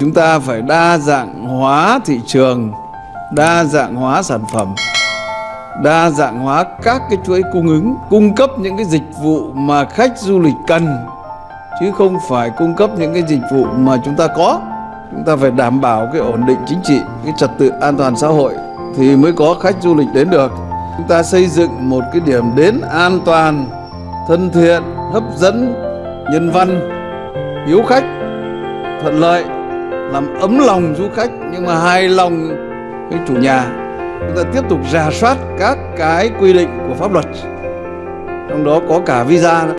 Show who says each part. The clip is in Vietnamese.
Speaker 1: Chúng ta phải đa dạng hóa thị trường, đa dạng hóa sản phẩm, đa dạng hóa các cái chuỗi cung ứng, cung cấp những cái dịch vụ mà khách du lịch cần chứ không phải cung cấp những cái dịch vụ mà chúng ta có. Chúng ta phải đảm bảo cái ổn định chính trị, cái trật tự an toàn xã hội thì mới có khách du lịch đến được. Chúng ta xây dựng một cái điểm đến an toàn, thân thiện, hấp dẫn, nhân văn, hiếu khách, thuận lợi, làm ấm lòng du khách nhưng mà hài lòng cái chủ nhà. Chúng ta tiếp tục rà soát các cái quy định của pháp luật, trong đó có cả visa nữa.